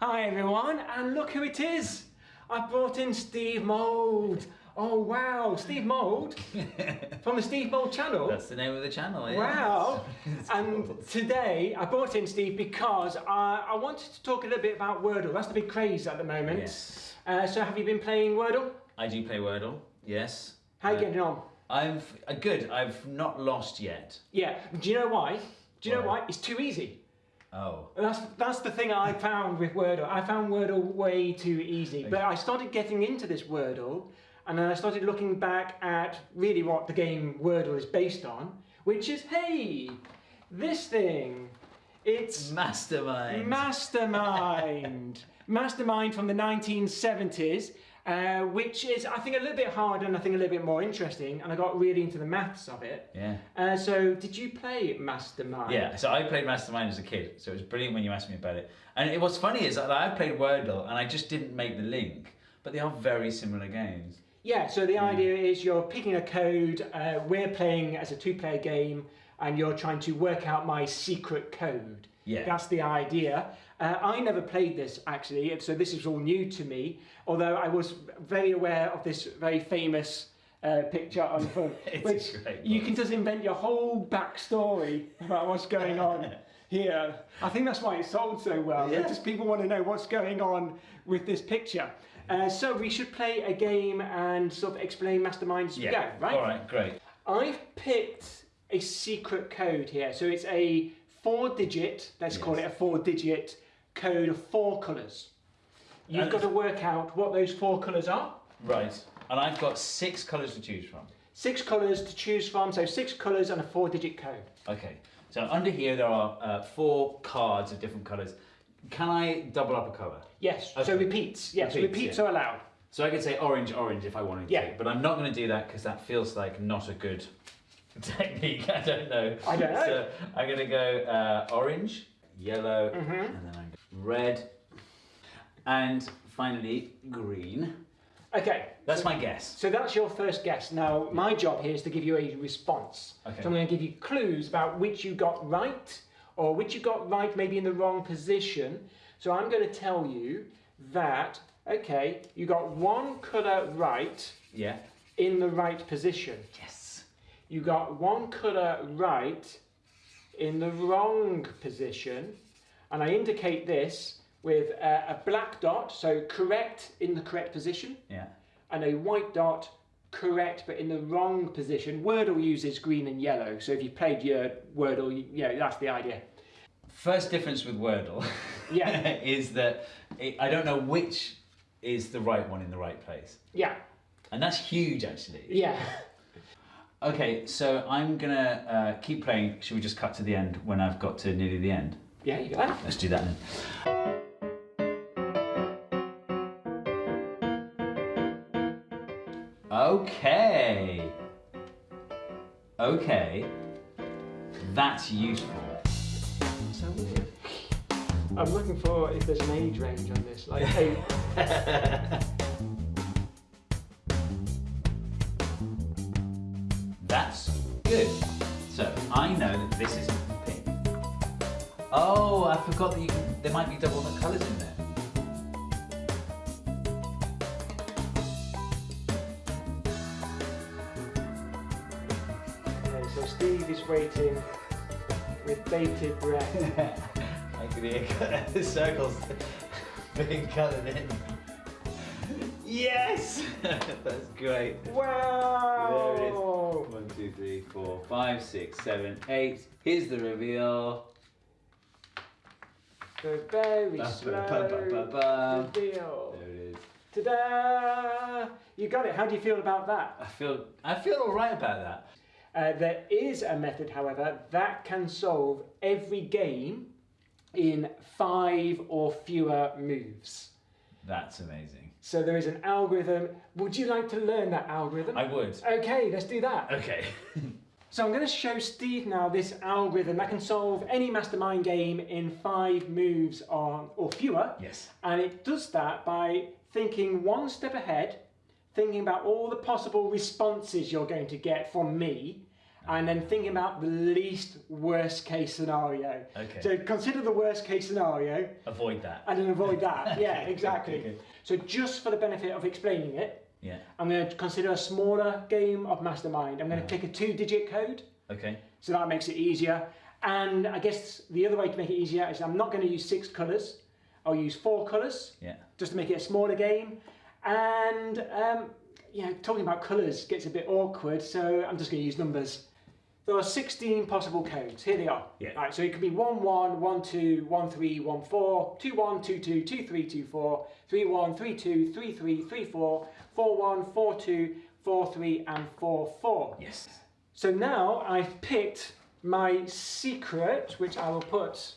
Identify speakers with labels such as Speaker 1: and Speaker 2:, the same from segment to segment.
Speaker 1: Hi everyone, and look who it is! I brought in Steve Mould. Oh wow, Steve Mould from the Steve Mould channel.
Speaker 2: That's the name of the channel. Yeah.
Speaker 1: Wow! And today I brought in Steve because I, I wanted to talk a little bit about Wordle. That's the big craze at the moment.
Speaker 2: Yes.
Speaker 1: Uh, so have you been playing Wordle?
Speaker 2: I do play Wordle. Yes.
Speaker 1: How are you
Speaker 2: Uh,
Speaker 1: getting on?
Speaker 2: I've uh, good. I've not lost yet.
Speaker 1: Yeah. Do you know why? Do you know
Speaker 2: why?
Speaker 1: It's too easy.
Speaker 2: Oh.
Speaker 1: That's that's the thing I found with Wordle. I found Wordle way too easy. But I started getting into this Wordle, and then I started looking back at really what the game Wordle is based on, which is hey, this thing. It's
Speaker 2: Mastermind.
Speaker 1: Mastermind. Mastermind from the 1970s, uh, which is I think a little bit harder and I think a little bit more interesting. And I got really into the maths of it.
Speaker 2: yeah.
Speaker 1: Uh, so did you play Mastermind?
Speaker 2: Yeah, so I played Mastermind as a kid, so it was brilliant when you asked me about it. And it, what's funny is that I played Wordle and I just didn't make the link, but they are very similar games.
Speaker 1: Yeah, so the idea is you're picking a code, uh, we're playing as a two player game, and you're trying to work out my secret code.
Speaker 2: Yeah.
Speaker 1: That's the idea. Uh, I never played this actually, so this is all new to me, although I was very aware of this very famous uh, picture on the phone,
Speaker 2: It's
Speaker 1: which
Speaker 2: great
Speaker 1: you can just invent your whole backstory about what's going on here. I think that's why it sold so well.
Speaker 2: Yeah.
Speaker 1: Just people want to know what's going on with this picture. Uh, so we should play a game and sort of explain mastermind as we go, right?
Speaker 2: All right, great.
Speaker 1: I've picked a secret code here. So it's a four digit, let's call it a four digit code of four colours. You've
Speaker 2: And-
Speaker 1: got to work out what those four colours are.
Speaker 2: Right. And I've got six colours to choose from.
Speaker 1: Six colours to choose from, so six colours and a four digit code.
Speaker 2: Okay. So under here there are uh, four cards of different colours. Can I double up a colour?
Speaker 1: Yes, so repeats. Yes,
Speaker 2: Repeats,
Speaker 1: repeats
Speaker 2: yeah.
Speaker 1: are allowed.
Speaker 2: So I could say orange, orange if I wanted
Speaker 1: Yeah.
Speaker 2: to, but I'm not going to do that because that feels like not a good technique. I don't know.
Speaker 1: I don't know.
Speaker 2: So I'm going to go uh, orange, yellow,
Speaker 1: Mm-hmm.
Speaker 2: and then I'm red, and finally green.
Speaker 1: Okay.
Speaker 2: That's
Speaker 1: so,
Speaker 2: my guess.
Speaker 1: So that's your first guess. Now, my job here is to give you a response.
Speaker 2: Okay.
Speaker 1: So I'm going to give you clues about which you got right, or which you got right maybe in the wrong position. So I'm going to tell you that, okay, you got one colour right
Speaker 2: Yeah.
Speaker 1: in the right position.
Speaker 2: Yes.
Speaker 1: You got one colour right in the wrong position. And I indicate this with a, a black dot, so correct in the correct position
Speaker 2: Yeah.
Speaker 1: and a white dot correct but in the wrong position. Wordle uses green and yellow, so if you played your Wordle, you, you know, that's the idea.
Speaker 2: First difference with Wordle
Speaker 1: Yeah.
Speaker 2: is that it, I don't know which is the right one in the right place.
Speaker 1: Yeah,
Speaker 2: And that's huge actually.
Speaker 1: yeah.
Speaker 2: Okay, so I'm gonna uh, keep playing. Should we just cut to the end when I've got to nearly the end?
Speaker 1: Yeah, you got that.
Speaker 2: Let's do that then. Okay. Okay. That's useful.
Speaker 1: So weird. I'm looking for if there's an age range on this, like eight.
Speaker 2: Forgot that you can, there might be double the colours in there.
Speaker 1: Okay, so Steve is waiting with bated breath.
Speaker 2: I can hear the circles being coloured in. Yes! That's great.
Speaker 1: Wow!
Speaker 2: There it is. One, two, three, four, five, six, seven, eight. Here's the reveal.
Speaker 1: The very slow
Speaker 2: ba, ba, ba, ba.
Speaker 1: reveal.
Speaker 2: There it is.
Speaker 1: Ta-da! You got it. How do you feel about that?
Speaker 2: I feel I feel all right about that.
Speaker 1: Uh, there is a method, however, that can solve every game in five or fewer moves.
Speaker 2: That's amazing.
Speaker 1: So there is an algorithm. Would you like to learn that algorithm?
Speaker 2: I would.
Speaker 1: Okay, let's do that.
Speaker 2: Okay.
Speaker 1: So I'm going to show Steve now this algorithm that can solve any mastermind game in five moves or, or fewer.
Speaker 2: yes.
Speaker 1: And it does that by thinking one step ahead, thinking about all the possible responses you're going to get from me, and then thinking about the least worst case scenario.
Speaker 2: Okay.
Speaker 1: So consider the worst case scenario
Speaker 2: Avoid that.
Speaker 1: and then avoid that. yeah, exactly.
Speaker 2: okay.
Speaker 1: So just for the benefit of explaining it,
Speaker 2: Yeah.
Speaker 1: I'm going to consider a smaller game of Mastermind. I'm going to
Speaker 2: Yeah.
Speaker 1: pick a two-digit code,
Speaker 2: Okay.
Speaker 1: so that makes it easier. And I guess the other way to make it easier is I'm not going to use six colours. I'll use four colours
Speaker 2: Yeah.
Speaker 1: just to make it a smaller game. And um, know, talking about colours gets a bit awkward, so I'm just going to use numbers. There are 16 possible codes. Here they are.
Speaker 2: Yeah.
Speaker 1: Right, so it could be 1 1, 1 2, 1 3, 1 4, 2 1, 2 2, 2 3, 2 4, 3 1, 3 2, 3 3, 3 4, 4 1, 4 2, 4 3, and 4 4.
Speaker 2: Yes.
Speaker 1: So now I've picked my secret, which I will put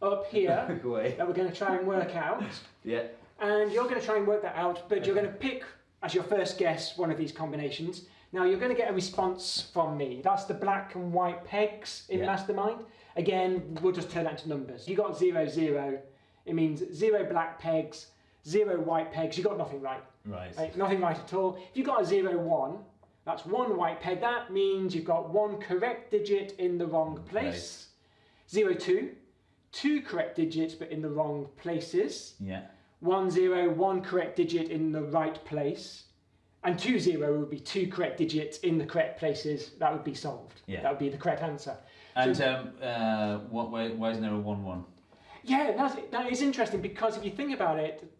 Speaker 1: up here, that we're going to try and work out.
Speaker 2: Yeah.
Speaker 1: And you're going to try and work that out, but you're going to pick as your first guess one of these combinations. Now you're going to get a response from me. That's the black and white pegs in
Speaker 2: Yeah.
Speaker 1: Mastermind. Again, we'll just turn that into numbers. You got zero zero. It means zero black pegs, zero white pegs. You got nothing right.
Speaker 2: Right.
Speaker 1: Right, Nothing right at all. If you've got a zero one, that's one white peg. That means you've got one correct digit in the wrong place. Zero two, two correct digits but in the wrong places
Speaker 2: Yeah.
Speaker 1: one zero, one correct digit in the right place, and two zero would be two correct digits in the correct places. That would be solved.
Speaker 2: Yeah.
Speaker 1: That would be the correct answer.
Speaker 2: And
Speaker 1: So-
Speaker 2: um, uh, what? Why, why isn't there a one-one?
Speaker 1: Yeah, that's, that is interesting because if you think about it,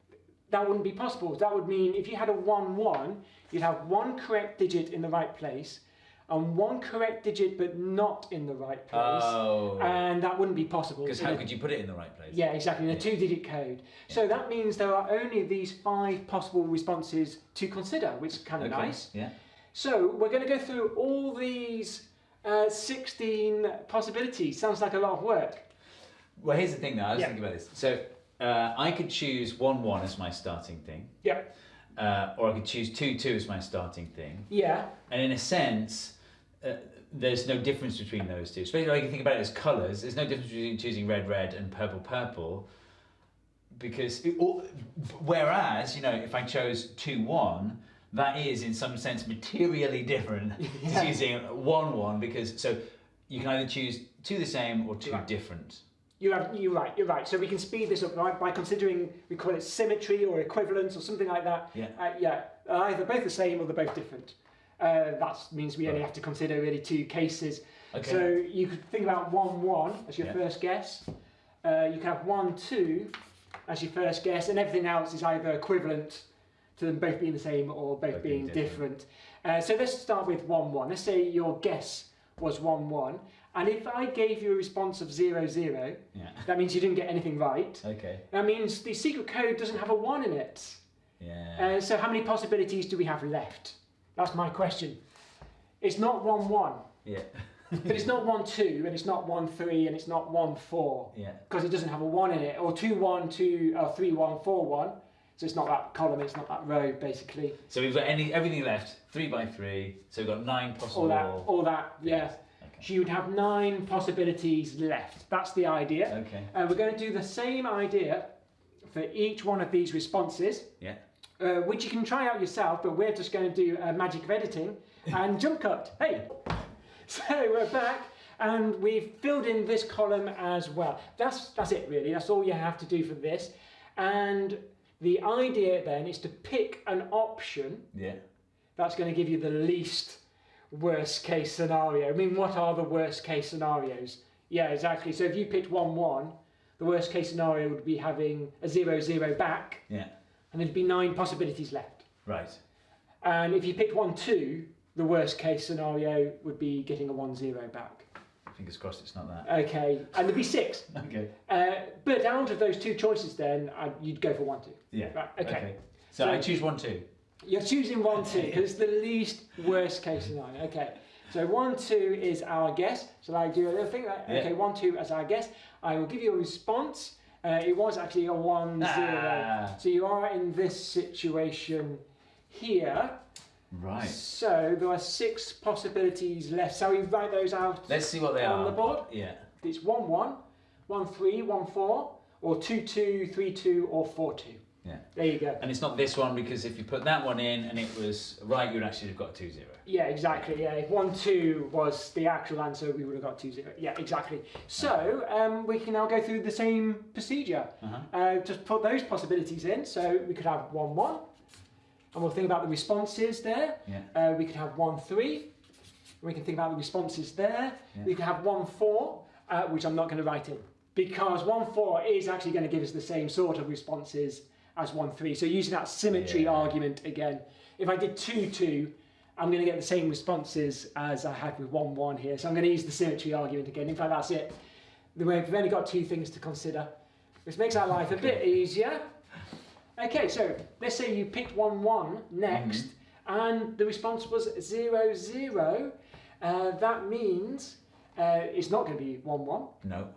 Speaker 1: that wouldn't be possible. That would mean if you had a one one, you'd have one correct digit in the right place, and one correct digit but not in the right place,
Speaker 2: Oh.
Speaker 1: and that wouldn't be possible.
Speaker 2: Because how
Speaker 1: a-
Speaker 2: could you put it in the right place?
Speaker 1: Yeah, exactly, in a
Speaker 2: Yeah.
Speaker 1: two digit code. So that means there are only these five possible responses to consider, which is kind of
Speaker 2: Okay.
Speaker 1: nice.
Speaker 2: Yeah.
Speaker 1: So we're going to go through all these uh, 16 possibilities. Sounds like a lot of work.
Speaker 2: Well, here's the thing, though. I was
Speaker 1: Yeah.
Speaker 2: thinking about this. So uh, I could choose one-one as my starting thing,
Speaker 1: Yeah.
Speaker 2: uh, or I could choose two-two as my starting thing.
Speaker 1: Yeah.
Speaker 2: And in a sense, uh, there's no difference between those two. Especially like you think about it as colours. There's no difference between choosing red, red, and purple, purple. Because it, or, whereas you know, if I chose two one, that is in some sense materially different
Speaker 1: Yeah.
Speaker 2: to choosing one one because so you can either choose two the same or two
Speaker 1: Right.
Speaker 2: different.
Speaker 1: You have, you're right, you're right. So we can speed this up right, by considering, we call it symmetry or equivalence or something like that.
Speaker 2: Yeah.
Speaker 1: Uh, yeah, either both the same or they're both different. Uh, that means we only have to consider really two cases.
Speaker 2: Okay.
Speaker 1: So you could think about 1 1 as your
Speaker 2: Yeah.
Speaker 1: first guess. Uh, you can have 1 2 as your first guess, and everything else is either equivalent to them both being the same or both,
Speaker 2: Both
Speaker 1: being,
Speaker 2: being
Speaker 1: different. Uh, so let's start with 1 1. Let's say your guess was 1 1. And if I gave you a response of 0 0,
Speaker 2: yeah.
Speaker 1: that means you didn't get anything right.
Speaker 2: Okay.
Speaker 1: That means the secret code doesn't have a 1 in it.
Speaker 2: Yeah.
Speaker 1: Uh, so how many possibilities do we have left? That's my question. It's not 1 1.
Speaker 2: yeah.
Speaker 1: But it's not 1 2, and it's not 1 3, and it's not 1 4,
Speaker 2: Yeah.
Speaker 1: because it doesn't have a 1 in it, or 2 1, 2, or 3 1, 4 1. So it's not that column, it's not that row, basically.
Speaker 2: So we've got any everything left three by three. So we've got nine possible.
Speaker 1: All that, all that, yeah.
Speaker 2: Okay.
Speaker 1: So you'd have nine possibilities left. That's the idea.
Speaker 2: Okay.
Speaker 1: Uh, we're going to do the same idea for each one of these responses.
Speaker 2: Yeah.
Speaker 1: Uh, which you can try out yourself, but we're just going to do a magic of editing and jump cut. Hey! So we're back and we've filled in this column as well. That's, that's it really, that's all you have to do for this. And the idea then is to pick an option
Speaker 2: Yeah.
Speaker 1: that's going to give you the least worst case scenario. I mean, what are the worst case scenarios? Yeah, exactly. So if you picked 1 1, the worst case scenario would be having a 0 0 back,
Speaker 2: Yeah.
Speaker 1: And there'd be nine possibilities left.
Speaker 2: Right.
Speaker 1: And if you picked 1 2, the worst case scenario would be getting a one zero back.
Speaker 2: Fingers crossed it's not that.
Speaker 1: Okay, and there'd be six.
Speaker 2: Okay.
Speaker 1: Uh, but out of those two choices, then i you'd go for 1 2.
Speaker 2: Yeah.
Speaker 1: Right, okay.
Speaker 2: So,
Speaker 1: So-
Speaker 2: I choose one two.
Speaker 1: You're choosing one two because it's the least worst case scenario. Okay, so one two is our guess. So I do a little thing like
Speaker 2: Yeah.
Speaker 1: okay, one two as our guess. I will give you a response. Uh, it was actually a one zero.
Speaker 2: Ah.
Speaker 1: So you are in this situation here.
Speaker 2: Right.
Speaker 1: So there are six possibilities left. So we write those out.
Speaker 2: Let's see what they
Speaker 1: On
Speaker 2: are.
Speaker 1: On the board?
Speaker 2: Yeah.
Speaker 1: It's one one, one three, one four, or two two, three two, or four two.
Speaker 2: Yeah.
Speaker 1: There you go.
Speaker 2: And it's not this one because if you put that one in and it was right, you'd actually have got two zero.
Speaker 1: Yeah, exactly. Yeah, if one two was the actual answer, we would have got two zero. Yeah, exactly. So um, we can now go through the same procedure.
Speaker 2: Uh-huh.
Speaker 1: Uh, just put those possibilities in. So we could have one one, and we'll think about the responses there.
Speaker 2: Yeah.
Speaker 1: Uh, we could have one three. We can think about the responses there.
Speaker 2: Yeah.
Speaker 1: We could have one four, uh, which I'm not going to write in because one four is actually going to give us the same sort of responses as one three. So using that symmetry
Speaker 2: Yeah.
Speaker 1: argument again, if I did two two, I'm going to get the same responses as I had with one one here. So I'm going to use the symmetry argument again. In fact, that's it. We've only got two things to consider, which makes our life a bit easier. Okay, so let's say you picked one one next, and the response was zero zero. Uh, that means uh, it's not going to be one one.
Speaker 2: No.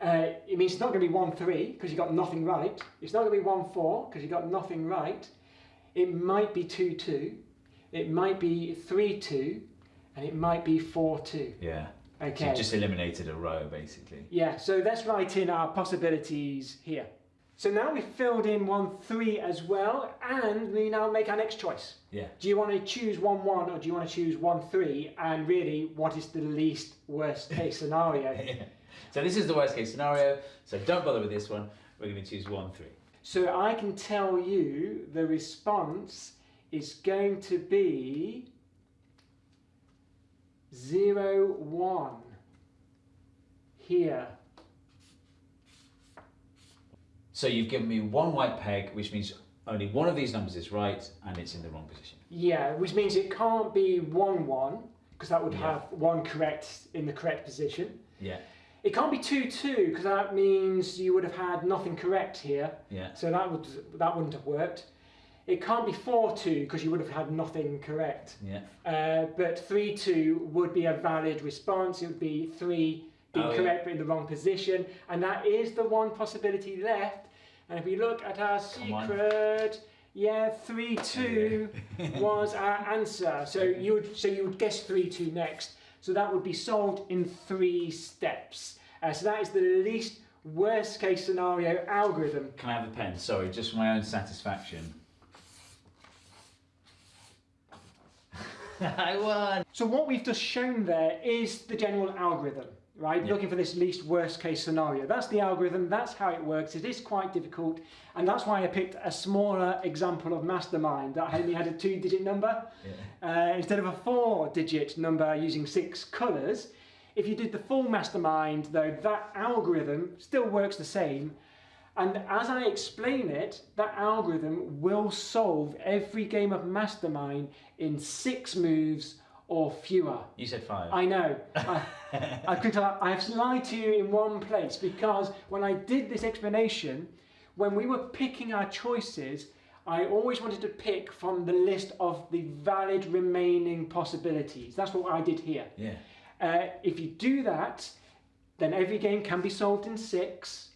Speaker 1: Uh, it means it's not going to be 1 3 because you got nothing right. It's not going to be 1 4 because you got nothing right. It might be 2 2. It might be 3 2. And it might be 4 2.
Speaker 2: Yeah.
Speaker 1: Okay.
Speaker 2: So you just eliminated a row basically.
Speaker 1: Yeah, so let's write in our possibilities here. So now we've filled in 1 3 as well, and we now make our next choice.
Speaker 2: Yeah.
Speaker 1: Do you want to choose 1 1 or do you want to choose 1 3? And really, what is the least worst case scenario?
Speaker 2: yeah. So this is the worst case scenario. So don't bother with this one. We're going to choose one three.
Speaker 1: So I can tell you the response is going to be zero one here.
Speaker 2: So you've given me one white peg, which means only one of these numbers is right, and it's in the wrong position.
Speaker 1: Yeah, which means it can't be one one because that would
Speaker 2: Yeah.
Speaker 1: have one correct in the correct position.
Speaker 2: Yeah.
Speaker 1: It can't be two two because that means you would have had nothing correct here.
Speaker 2: Yeah.
Speaker 1: So that would that wouldn't have worked. It can't be four two because you would have had nothing correct.
Speaker 2: Yeah.
Speaker 1: Uh, but 3 2 would be a valid response. It would be 3 being
Speaker 2: Oh, yeah.
Speaker 1: correct but in the wrong position. And that is the one possibility left. And if we look at our
Speaker 2: Come on.
Speaker 1: secret, yeah, 3 2 was our answer. So you would so you would guess 3 2 next. So that would be solved in three steps. Uh, so that is the least worst case scenario algorithm.
Speaker 2: Can I have a pen? Sorry, just for my own satisfaction. I won.
Speaker 1: So what we've just shown there is the general algorithm, right?
Speaker 2: Yeah.
Speaker 1: Looking for this least worst case scenario. That's the algorithm, that's how it works. It is quite difficult, and that's why I picked a smaller example of mastermind that only had a two digit number.
Speaker 2: Yeah.
Speaker 1: Uh, instead of a four digit number using six colours, if you did the full mastermind, though, that algorithm still works the same. And as I explain it, that algorithm will solve every game of mastermind in six moves or fewer.
Speaker 2: You said five.
Speaker 1: I know. I, I could. I have lied to you in one place because when I did this explanation, when we were picking our choices, I always wanted to pick from the list of the valid remaining possibilities. That's what I did here.
Speaker 2: yeah.
Speaker 1: Uh, if you do that, then every game can be solved in six.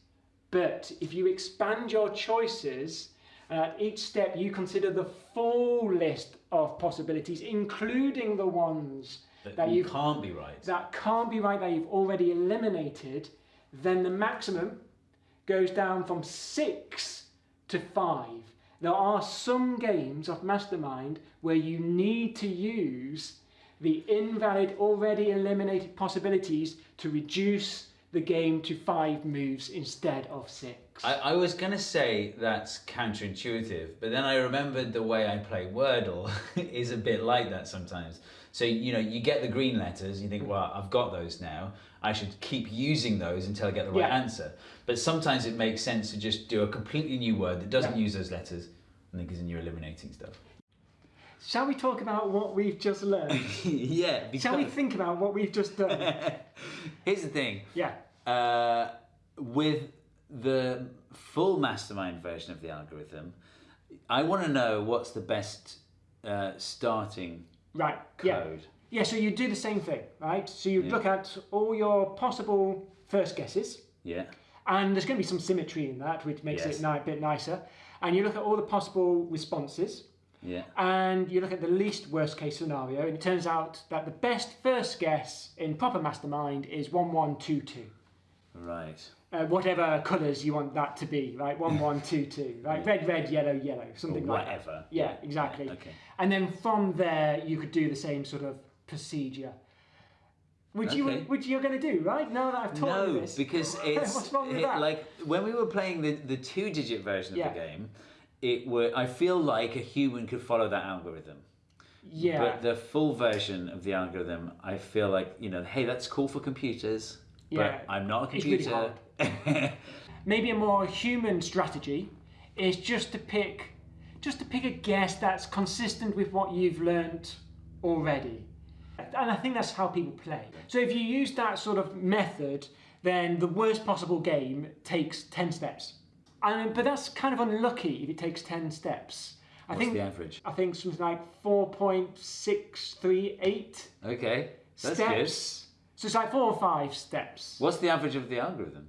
Speaker 1: But if you expand your choices, and at each step you consider the full list of possibilities, including the ones
Speaker 2: That,
Speaker 1: that
Speaker 2: you can't be right.
Speaker 1: that can't be right that you've already eliminated, then the maximum goes down from six to five. There are some games of Mastermind where you need to use the invalid, already eliminated possibilities to reduce the game to five moves instead of six.
Speaker 2: I, I was going to say that's counterintuitive, but then I remembered the way I play Wordle is a bit like that sometimes. So, you know, you get the green letters, you think, well, I've got those now. I should keep using those until I get the right
Speaker 1: Yeah.
Speaker 2: answer. But sometimes it makes sense to just do a completely new word that doesn't
Speaker 1: Yeah.
Speaker 2: use those letters, and because then you're eliminating stuff.
Speaker 1: Shall we talk about what we've just learned?
Speaker 2: yeah,
Speaker 1: Shall we think about what we've just done?
Speaker 2: Here's the thing.
Speaker 1: yeah.
Speaker 2: Uh, with the full mastermind version of the algorithm, I want to know what's the best uh, starting
Speaker 1: Right. Yeah.
Speaker 2: code.
Speaker 1: Yeah, so you do the same thing, right? So you
Speaker 2: Yeah.
Speaker 1: look at all your possible first guesses,
Speaker 2: Yeah.
Speaker 1: and there's going to be some symmetry in that, which makes
Speaker 2: Yes.
Speaker 1: it a bit nicer. And you look at all the possible responses,
Speaker 2: Yeah.
Speaker 1: and you look at the least worst case scenario, and it turns out that the best first guess in proper mastermind is 1122.
Speaker 2: Right.
Speaker 1: uh, whatever colours you want that to be, right? One, one, two, two, right? Red, red, yellow, yellow,
Speaker 2: Or
Speaker 1: something like that.
Speaker 2: whatever.
Speaker 1: Yeah, exactly.
Speaker 2: Okay.
Speaker 1: And then from there, you could do the same sort of procedure. Which you
Speaker 2: Okay.
Speaker 1: which you're going to do, right? Now that I've taught you this?
Speaker 2: No, because it's
Speaker 1: What's wrong with
Speaker 2: it-
Speaker 1: that?
Speaker 2: like when we were playing the, the two digit version of
Speaker 1: Yeah.
Speaker 2: the game, it would. I feel like a human could follow that algorithm.
Speaker 1: yeah,
Speaker 2: But the full version of the algorithm, I feel like, you know, hey, that's cool for computers.
Speaker 1: Yeah,
Speaker 2: But I'm not a
Speaker 1: it's really
Speaker 2: computer.
Speaker 1: maybe a more human strategy is just to pick just to pick a guess that's consistent with what you've learned already. And I think that's how people play. So if you use that sort of method, then the worst possible game takes 10 steps. And, uh, but that's kind of unlucky if it takes 10 steps. I
Speaker 2: What's
Speaker 1: think
Speaker 2: the average?
Speaker 1: I think something like 4.638
Speaker 2: Okay. That's
Speaker 1: steps. So it's like four or five steps.
Speaker 2: What's the average of the algorithm?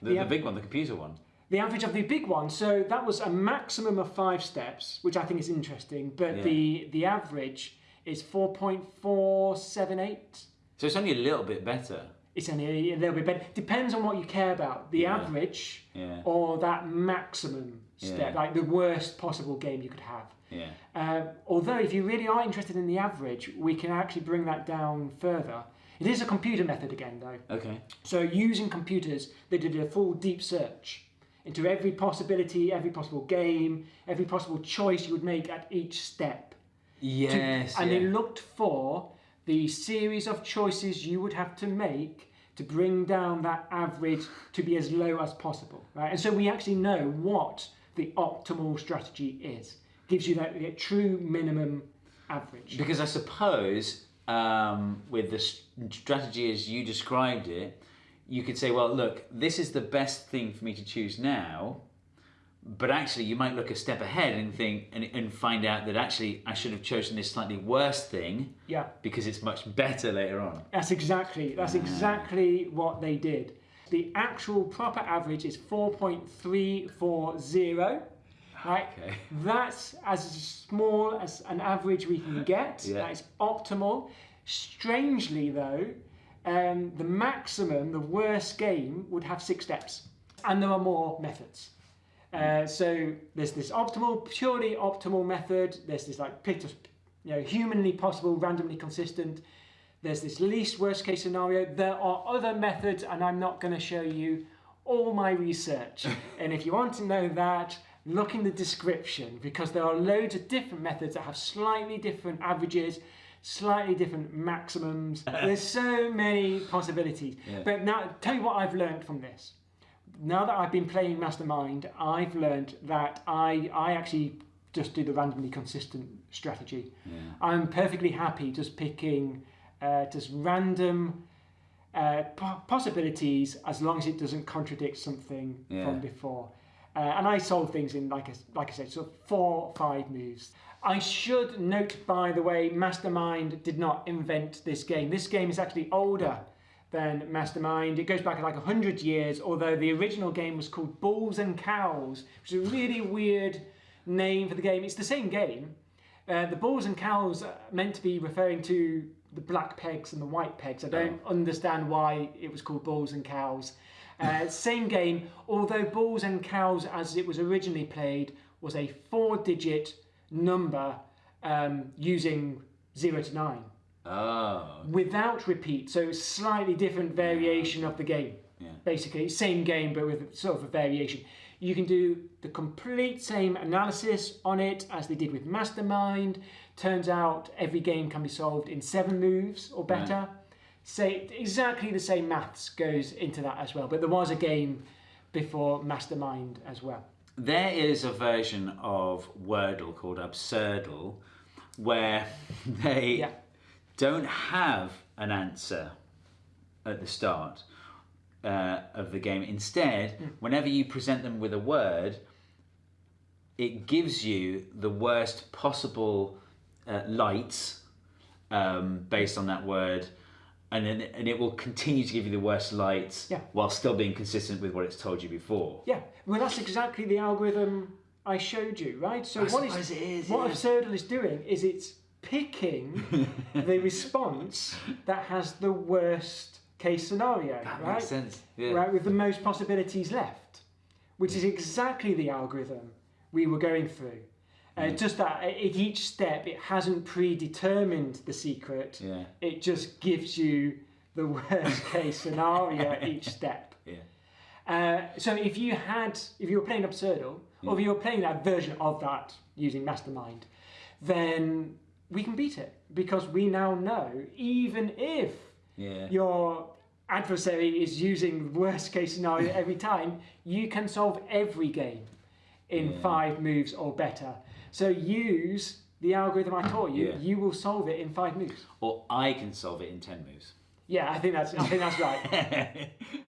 Speaker 2: The,
Speaker 1: The
Speaker 2: the big one, the computer one.
Speaker 1: The average of the big one, so that was a maximum of five steps, which I think is interesting. But
Speaker 2: Yeah.
Speaker 1: the the average is four point four seven eight.
Speaker 2: So it's only a little bit better.
Speaker 1: It's only a little bit better. Depends on what you care about, the
Speaker 2: Yeah.
Speaker 1: average
Speaker 2: Yeah.
Speaker 1: or that maximum step, like the worst possible game you could have.
Speaker 2: Yeah.
Speaker 1: Um, although, if you really are interested in the average, we can actually bring that down further. It is a computer method again, though.
Speaker 2: Okay.
Speaker 1: So using computers, they did a full deep search into every possibility, every possible game, every possible choice you would make at each step. To-
Speaker 2: Yes.
Speaker 1: and
Speaker 2: yeah.
Speaker 1: they looked for the series of choices you would have to make to bring down that average to be as low as possible. Right? And so we actually know what the optimal strategy is. Gives you that, that true minimum average.
Speaker 2: Because I suppose um, with the strategy as you described it, you could say, well, look, this is the best thing for me to choose now. But actually, you might look a step ahead and think and, and find out that actually I should have chosen this slightly worse thing
Speaker 1: Yeah.
Speaker 2: because it's much better later on.
Speaker 1: That's exactly that's exactly what they did. The actual proper average is 4.340. Right?
Speaker 2: Okay.
Speaker 1: That's as small as an average we can get.
Speaker 2: Yeah.
Speaker 1: That is optimal. Strangely though, um, the maximum, the worst game would have six steps. And there are more methods. Uh, so there's this optimal, purely optimal method. There's this like you know, humanly possible, randomly consistent. There's this least worst case scenario. There are other methods, and I'm not going to show you all my research. and if you want to know that, look in the description because there are loads of different methods that have slightly different averages, slightly different maximums. There's so many possibilities.
Speaker 2: Yeah.
Speaker 1: But now, tell you what I've learned from this now that I've been playing Mastermind, I've learned that I I actually just do the randomly consistent strategy.
Speaker 2: Yeah.
Speaker 1: I'm perfectly happy just picking uh, just random uh, po- possibilities as long as it doesn't contradict something
Speaker 2: Yeah.
Speaker 1: from before. Uh, and I solve things in like I, like I said, sort of four five moves. I should note, by the way, Mastermind did not invent this game. This game is actually older than Mastermind. It goes back like 100 years, although the original game was called Bulls and Cows, which is a really weird name for the game. It's the same game. Uh, the Bulls and Cows are meant to be referring to the black pegs and the white pegs. I don't understand why it was called Bulls and Cows. Uh, same game, although Bulls and Cows, as it was originally played, was a four digit number um, using 0 to 9
Speaker 2: Oh.
Speaker 1: without repeat. So slightly different variation of the game.
Speaker 2: Yeah.
Speaker 1: Basically, same game but with sort of a variation. You can do the complete same analysis on it as they did with Mastermind. Turns out every game can be solved in seven moves or better. Say exactly the same maths goes into that as well. But there was a game before Mastermind as well.
Speaker 2: There is a version of Wordle called Absurdle where they
Speaker 1: Yeah.
Speaker 2: Don't have an answer at the start uh, of the game. Instead, whenever you present them with a word, it gives you the worst possible uh, lights um, based on that word. And, then, and it will continue to give you the worst lights
Speaker 1: Yeah.
Speaker 2: while still being consistent with what it's told you before.
Speaker 1: Yeah, well, that's exactly the algorithm I showed you, right? So
Speaker 2: I
Speaker 1: what is
Speaker 2: suppose it is,
Speaker 1: what
Speaker 2: yeah.
Speaker 1: Absurdle is doing is it's picking the response that has the worst case scenario,
Speaker 2: That
Speaker 1: right?
Speaker 2: makes sense. Yeah.
Speaker 1: Right, with the most possibilities left, which is exactly the algorithm we were going through. Uh,
Speaker 2: Mm.
Speaker 1: Just that at each step, it hasn't predetermined the secret.
Speaker 2: Yeah.
Speaker 1: It just gives you the worst case scenario at each step.
Speaker 2: Yeah.
Speaker 1: Uh, so if you had, if you were playing Absurdle, or if you were playing that version of that using Mastermind, then we can beat it because we now know, even if
Speaker 2: Yeah.
Speaker 1: your adversary is using worst case scenario every time, you can solve every game in
Speaker 2: Yeah.
Speaker 1: five moves or better. So use the algorithm I taught you.
Speaker 2: Yeah.
Speaker 1: You will solve it in five moves.
Speaker 2: Or I can solve it in ten moves.
Speaker 1: Yeah, I think that's I think that's right.